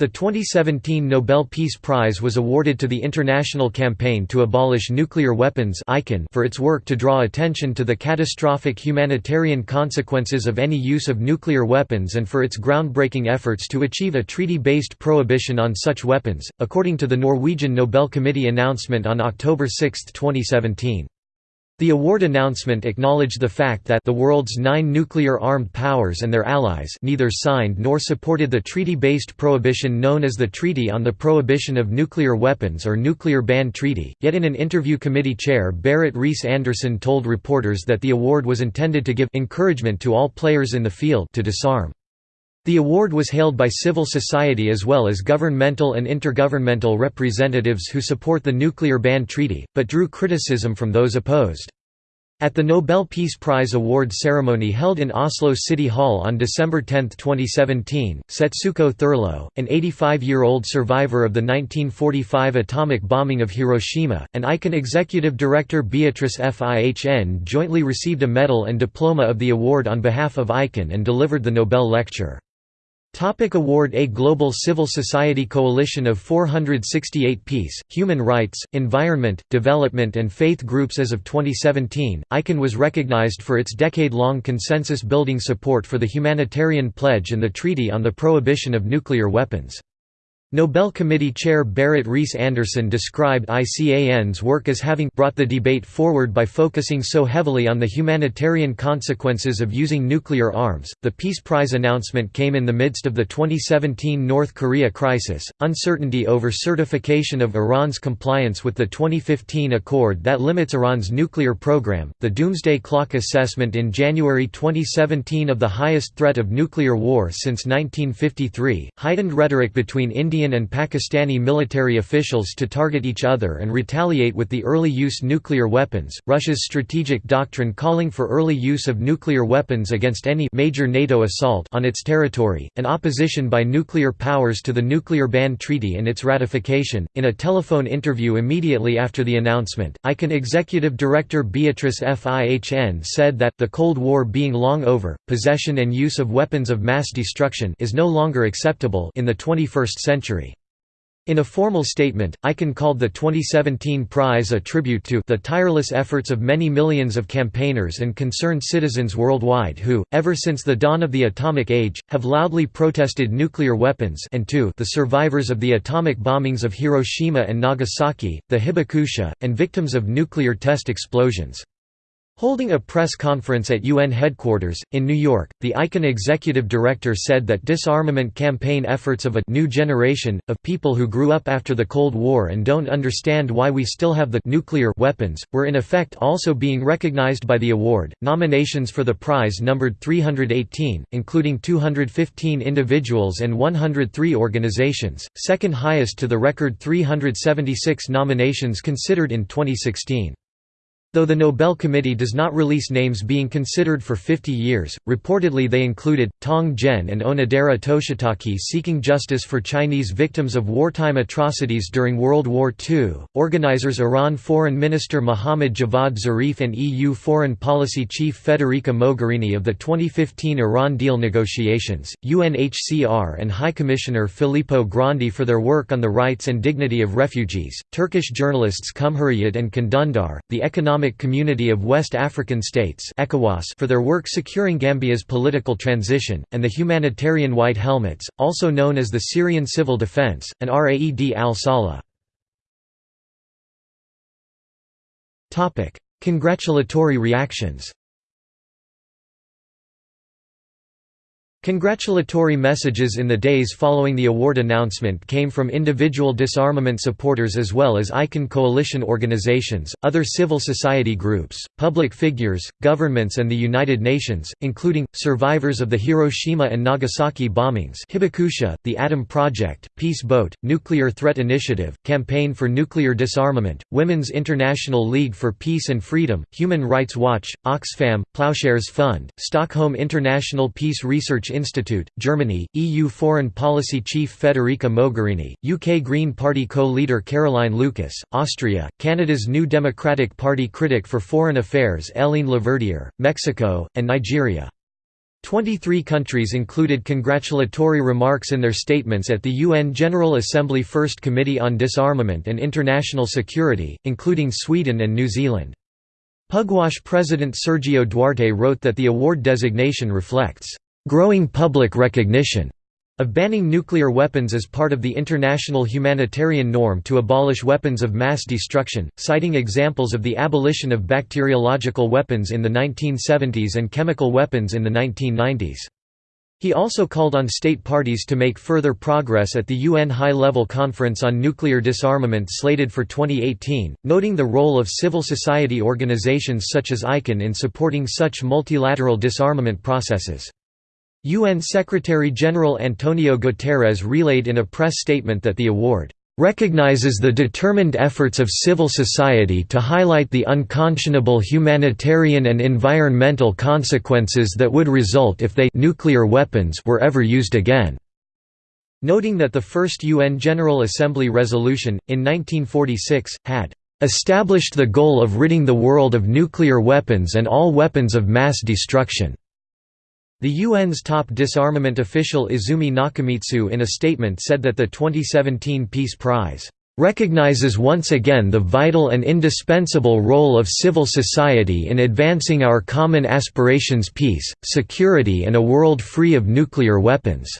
The 2017 Nobel Peace Prize was awarded to the International Campaign to Abolish Nuclear Weapons for its work to draw attention to the catastrophic humanitarian consequences of any use of nuclear weapons and for its groundbreaking efforts to achieve a treaty-based prohibition on such weapons, according to the Norwegian Nobel Committee announcement on October 6, 2017. The award announcement acknowledged the fact that the world's nine nuclear-armed powers and their allies neither signed nor supported the treaty-based prohibition known as the Treaty on the Prohibition of Nuclear Weapons or Nuclear Ban Treaty, yet in an interview committee chair Berit Reiss-Andersen told reporters that the award was intended to give encouragement to all players in the field to disarm. The award was hailed by civil society as well as governmental and intergovernmental representatives who support the Nuclear Ban Treaty, but drew criticism from those opposed. At the Nobel Peace Prize award ceremony held in Oslo City Hall on December 10, 2017, Setsuko Thurlow, an 85-year-old survivor of the 1945 atomic bombing of Hiroshima, and ICAN executive director Beatrice Fihn jointly received a medal and diploma of the award on behalf of ICAN and delivered the Nobel lecture. Topic award A global civil society coalition of 468 peace, human rights, environment, development and faith groups As of 2017, ICAN was recognized for its decade-long consensus-building support for the humanitarian pledge and the Treaty on the Prohibition of Nuclear Weapons. Nobel Committee Chair Berit Reiss-Andersen described ICAN's work as having brought the debate forward by focusing so heavily on the humanitarian consequences of using nuclear arms. The Peace Prize announcement came in the midst of the 2017 North Korea crisis, uncertainty over certification of Iran's compliance with the 2015 accord that limits Iran's nuclear program, the Doomsday Clock assessment in January 2017 of the highest threat of nuclear war since 1953, heightened rhetoric between India Indian and Pakistani military officials to target each other and retaliate with the early use nuclear weapons, Russia's strategic doctrine calling for early use of nuclear weapons against any major NATO assault on its territory, and opposition by nuclear powers to the Nuclear Ban Treaty and its ratification. In a telephone interview immediately after the announcement, ICAN executive director Beatrice Fihn said that, the Cold War being long over, possession and use of weapons of mass destruction is no longer acceptable in the 21st century century. In a formal statement, ICAN called the 2017 prize a tribute to the tireless efforts of many millions of campaigners and concerned citizens worldwide who, ever since the dawn of the atomic age, have loudly protested nuclear weapons and to the survivors of the atomic bombings of Hiroshima and Nagasaki, the Hibakusha, and victims of nuclear test explosions. Holding a press conference at UN headquarters, in New York, the ICAN executive director said that disarmament campaign efforts of a new generation, of people who grew up after the Cold War and don't understand why we still have the nuclear weapons, were in effect also being recognized by the award. Nominations for the prize numbered 318, including 215 individuals and 103 organizations, second highest to the record 376 nominations considered in 2016. Though the Nobel Committee does not release names being considered for 50 years, reportedly they included, Tong Zhen and Onodera Toshitake seeking justice for Chinese victims of wartime atrocities during World War II, organizers Iran Foreign Minister Mohammad Javad Zarif and EU Foreign Policy Chief Federica Mogherini of the 2015 Iran deal negotiations, UNHCR and High Commissioner Filippo Grandi for their work on the rights and dignity of refugees, Turkish journalists Cumhuriyet and Can Dündar, the economic Economic Community of West African States for their work securing Gambia's political transition, and the Humanitarian White Helmets, also known as the Syrian Civil Defense, and Raed al-Saleh. Congratulatory reactions Congratulatory messages in the days following the award announcement came from individual disarmament supporters as well as ICAN coalition organizations, other civil society groups, public figures, governments and the United Nations, including, survivors of the Hiroshima and Nagasaki bombings Hibakusha, the Atom Project, Peace Boat, Nuclear Threat Initiative, Campaign for Nuclear Disarmament, Women's International League for Peace and Freedom, Human Rights Watch, Oxfam, Ploughshares Fund, Stockholm International Peace Research Institute, Germany, EU Foreign Policy Chief Federica Mogherini, UK Green Party co-leader Caroline Lucas, Austria, Canada's New Democratic Party critic for foreign affairs Hélène Laverdière, Mexico, and Nigeria. Twenty-three countries included congratulatory remarks in their statements at the UN General Assembly First Committee on Disarmament and International Security, including Sweden and New Zealand. Pugwash President Sergio Duarte wrote that the award designation reflects, "...growing public recognition." of banning nuclear weapons as part of the international humanitarian norm to abolish weapons of mass destruction, citing examples of the abolition of bacteriological weapons in the 1970s and chemical weapons in the 1990s. He also called on state parties to make further progress at the UN High-Level Conference on Nuclear Disarmament slated for 2018, noting the role of civil society organizations such as ICAN in supporting such multilateral disarmament processes. UN Secretary-General Antonio Guterres relayed in a press statement that the award recognizes the determined efforts of civil society to highlight the unconscionable humanitarian and environmental consequences that would result if they nuclear weapons were ever used again." Noting that the first UN General Assembly resolution, in 1946, had "...established the goal of ridding the world of nuclear weapons and all weapons of mass destruction." The UN's top disarmament official Izumi Nakamitsu in a statement said that the 2017 Peace Prize recognizes once again the vital and indispensable role of civil society in advancing our common aspirations peace, security and a world free of nuclear weapons."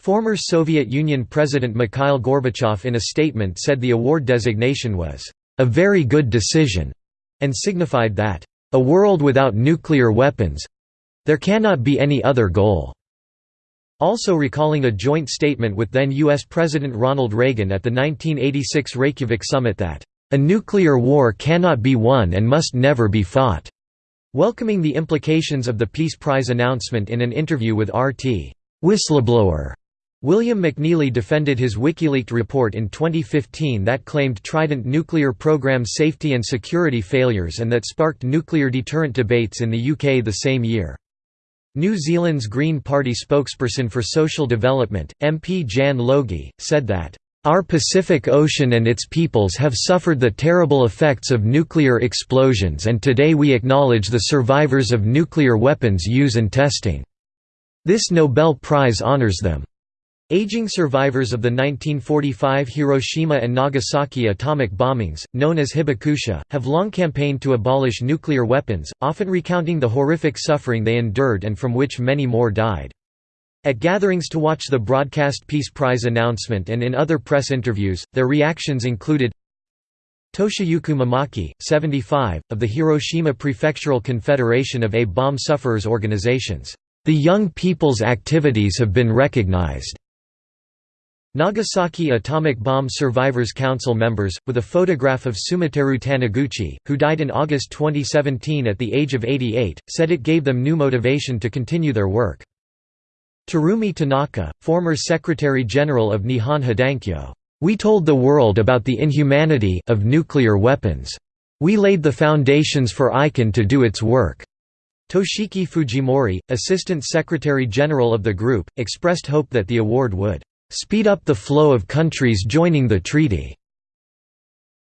Former Soviet Union President Mikhail Gorbachev in a statement said the award designation was, "...a very good decision," and signified that, "...a world without nuclear weapons, there cannot be any other goal." Also recalling a joint statement with then U.S. President Ronald Reagan at the 1986 Reykjavik summit that, "...a nuclear war cannot be won and must never be fought." Welcoming the implications of the Peace Prize announcement in an interview with RT. Whistleblower William McNeilly defended his WikiLeaks report in 2015 that claimed Trident nuclear program safety and security failures and that sparked nuclear deterrent debates in the UK the same year. New Zealand's Green Party spokesperson for social development, MP Jan Logie, said that, "...our Pacific Ocean and its peoples have suffered the terrible effects of nuclear explosions and today we acknowledge the survivors of nuclear weapons use and testing. This Nobel Prize honors them." Aging survivors of the 1945 Hiroshima and Nagasaki atomic bombings, known as hibakusha, have long campaigned to abolish nuclear weapons, often recounting the horrific suffering they endured and from which many more died. At gatherings to watch the broadcast Peace Prize announcement and in other press interviews, their reactions included Toshiyuki Mimaki, 75, of the Hiroshima Prefectural Confederation of A-bomb sufferers organizations. The young people's activities have been recognized. Nagasaki Atomic Bomb Survivors Council members, with a photograph of Sumiteru Taniguchi, who died in August 2017 at the age of 88, said it gave them new motivation to continue their work. Terumi Tanaka, former Secretary-General of Nihon Hidankyo, "...we told the world about the inhumanity of nuclear weapons. We laid the foundations for ICAN to do its work." Toshiki Fujimori, Assistant Secretary-General of the group, expressed hope that the award would speed up the flow of countries joining the treaty."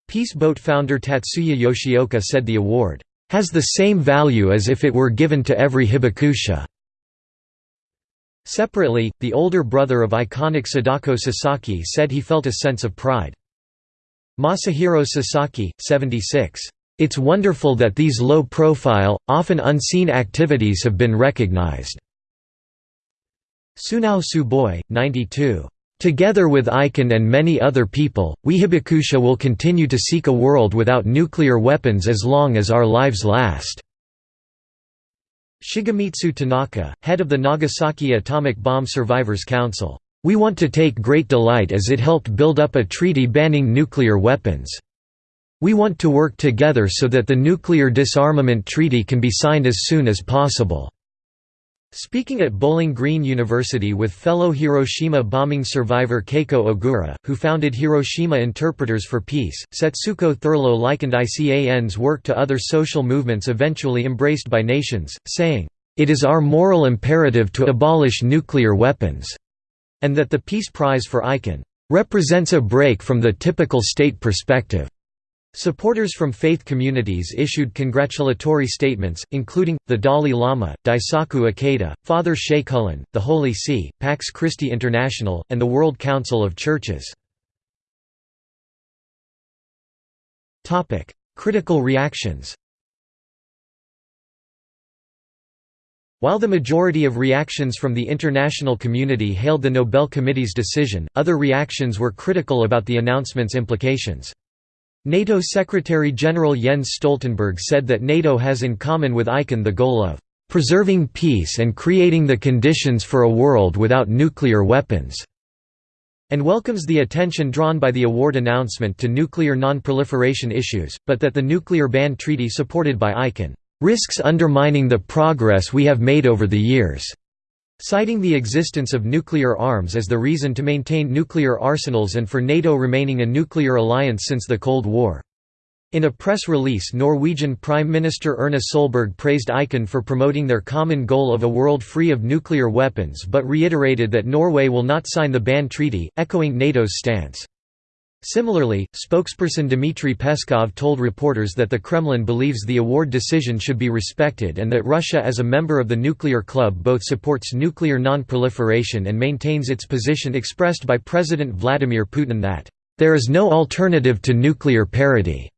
Peace Boat founder Tatsuya Yoshioka said the award, "...has the same value as if it were given to every hibakusha." Separately, the older brother of iconic Sadako Sasaki said he felt a sense of pride. Masahiro Sasaki, 76. It's wonderful that these low-profile, often unseen activities have been recognized. Sunao Tsuboi, 92. Together with ICAN and many other people, we Hibakusha will continue to seek a world without nuclear weapons as long as our lives last. Shigemitsu Tanaka, head of the Nagasaki Atomic Bomb Survivors Council. We want to take great delight as it helped build up a treaty banning nuclear weapons. We want to work together so that the nuclear disarmament treaty can be signed as soon as possible. Speaking at Bowling Green University with fellow Hiroshima bombing survivor Keiko Ogura, who founded Hiroshima Interpreters for Peace, Setsuko Thurlow likened ICAN's work to other social movements eventually embraced by nations, saying, "...it is our moral imperative to abolish nuclear weapons," and that the Peace Prize for ICAN, "...represents a break from the typical state perspective." Supporters from faith communities issued congratulatory statements, including, the Dalai Lama, Daisaku Ikeda, Father Sheikh the Holy See, Pax Christi International, and the World Council of Churches. Critical reactions While the majority of reactions from the international community hailed the Nobel Committee's decision, other reactions were critical about the announcement's implications. NATO Secretary-General Jens Stoltenberg said that NATO has in common with ICAN the goal of "...preserving peace and creating the conditions for a world without nuclear weapons." and welcomes the attention drawn by the award announcement to nuclear non-proliferation issues, but that the nuclear ban treaty supported by ICAN risks undermining the progress we have made over the years, citing the existence of nuclear arms as the reason to maintain nuclear arsenals and for NATO remaining a nuclear alliance since the Cold War. In a press release Norwegian Prime Minister Erna Solberg praised ICAN for promoting their common goal of a world free of nuclear weapons but reiterated that Norway will not sign the ban treaty, echoing NATO's stance. Similarly, spokesperson Dmitry Peskov told reporters that the Kremlin believes the award decision should be respected and that Russia as a member of the nuclear club both supports nuclear non-proliferation and maintains its position expressed by President Vladimir Putin that, "...there is no alternative to nuclear parity."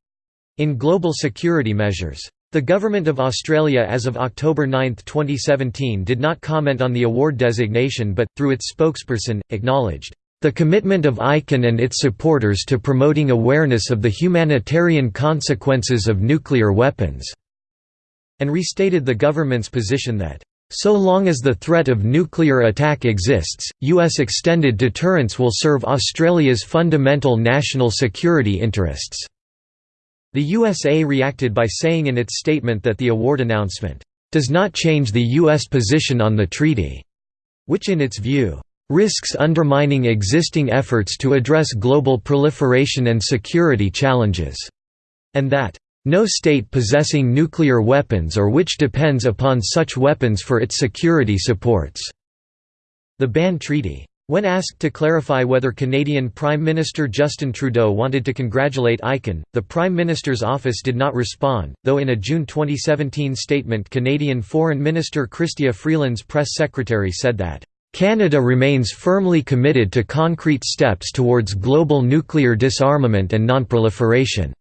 in global security measures. The Government of Australia as of October 9, 2017 did not comment on the award designation but, through its spokesperson, acknowledged, "...the commitment of ICAN and its supporters to promoting awareness of the humanitarian consequences of nuclear weapons," and restated the government's position that, "...so long as the threat of nuclear attack exists, U.S. extended deterrence will serve Australia's fundamental national security interests." The USA reacted by saying in its statement that the award announcement, "...does not change the U.S. position on the treaty," which in its view, "...risks undermining existing efforts to address global proliferation and security challenges," and that, "...no state possessing nuclear weapons or which depends upon such weapons for its security supports." The Ban Treaty when asked to clarify whether Canadian Prime Minister Justin Trudeau wanted to congratulate ICAN, the Prime Minister's office did not respond, though in a June 2017 statement Canadian Foreign Minister Chrystia Freeland's press secretary said that, "...Canada remains firmly committed to concrete steps towards global nuclear disarmament and nonproliferation."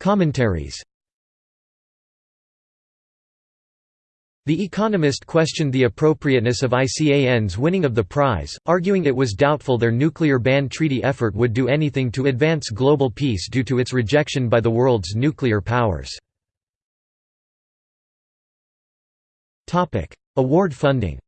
Commentaries The Economist questioned the appropriateness of ICAN's winning of the prize, arguing it was doubtful their nuclear ban treaty effort would do anything to advance global peace due to its rejection by the world's nuclear powers. Award funding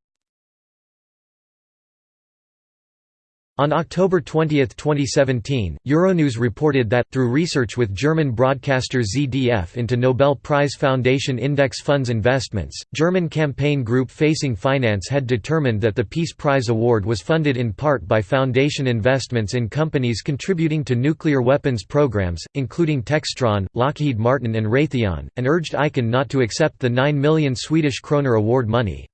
On October 20, 2017, Euronews reported that, through research with German broadcaster ZDF into Nobel Prize Foundation index funds investments, German campaign group Facing Finance had determined that the Peace Prize award was funded in part by foundation investments in companies contributing to nuclear weapons programs, including Textron, Lockheed Martin and Raytheon, and urged ICAN not to accept the 9 million Swedish kroner award money.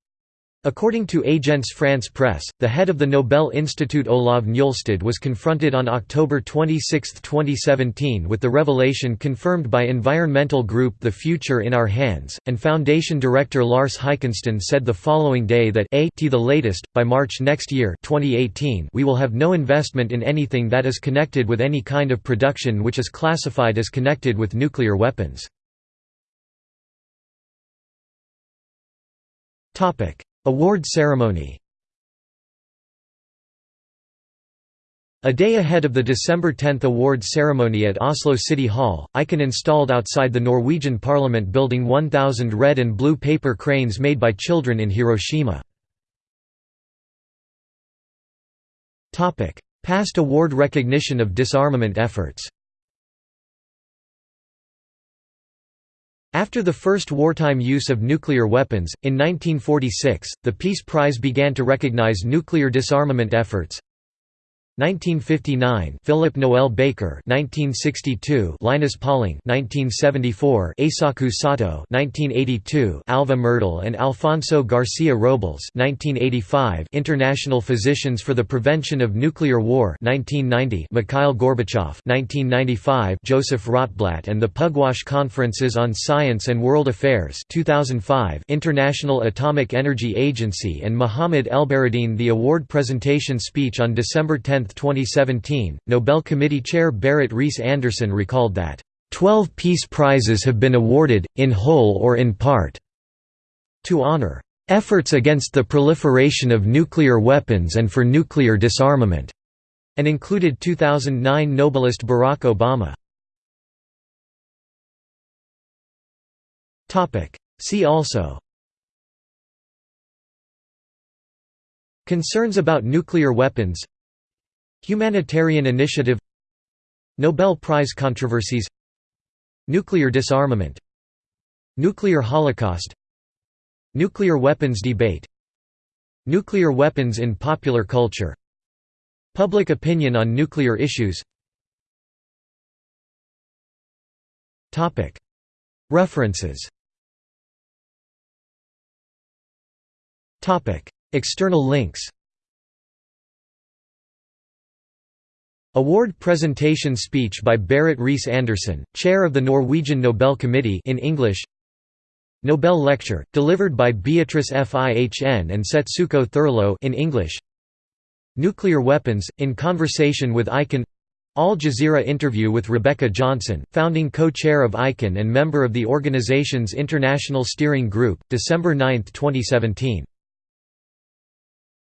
According to Agence France Presse, the head of the Nobel Institute Olav Njolstad was confronted on October 26, 2017 with the revelation confirmed by environmental group The Future in Our Hands, and Foundation director Lars Heikensten said the following day that a t the latest, by March next year 2018 we will have no investment in anything that is connected with any kind of production which is classified as connected with nuclear weapons. Award ceremony. A day ahead of the December 10 award ceremony at Oslo City Hall, ICAN installed outside the Norwegian Parliament building 1,000 red and blue paper cranes made by children in Hiroshima. Past award recognition of disarmament efforts After the first wartime use of nuclear weapons, in 1946, the Peace Prize began to recognize nuclear disarmament efforts. 1959 Philip Noel Baker 1962 Linus Pauling 1974 Eisaku Sato 1982 Alva Myrdal and Alfonso Garcia Robles 1985 International Physicians for the Prevention of Nuclear War 1990 Mikhail Gorbachev 1995 Joseph Rotblat and the Pugwash Conferences on Science and World Affairs 2005 International Atomic Energy Agency and Mohammad Elbaradin the award presentation speech on December 10, 2017, Nobel Committee Chair Berit Reiss-Andersen recalled that, Twelve Peace Prizes have been awarded, in whole or in part, to honor efforts against the proliferation of nuclear weapons and for nuclear disarmament, and included 2009 Nobelist Barack Obama. See also Concerns about nuclear weapons Humanitarian initiative Nobel Prize controversies Nuclear disarmament Nuclear holocaust Nuclear weapons debate Nuclear weapons in popular culture Public opinion on nuclear issues References External links Award presentation speech by Berit Reiss-Andersen, chair of the Norwegian Nobel Committee in English. Nobel lecture delivered by Beatrice Fihn and Setsuko Thurlow in English. Nuclear weapons in conversation with ICAN Al Jazeera interview with Rebecca Johnson, founding co-chair of ICAN and member of the organization's International Steering Group, December 9, 2017